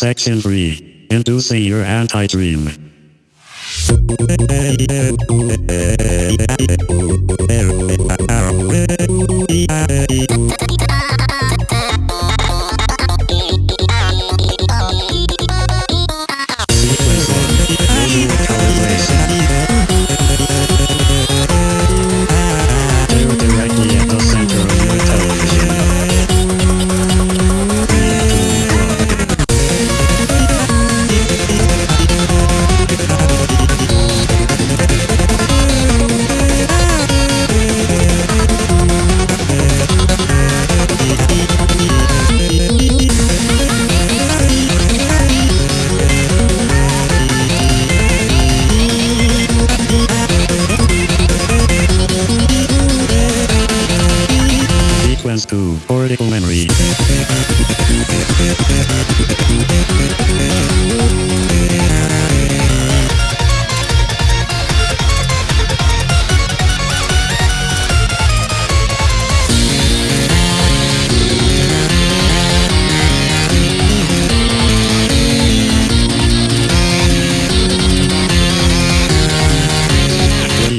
Section 3. Inducing your anti-dream. 2. Cortical memory.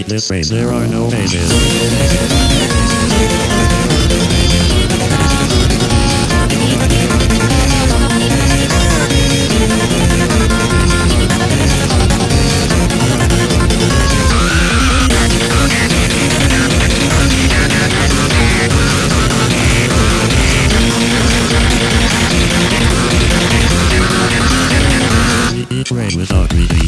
This page. There are no pages. train without me.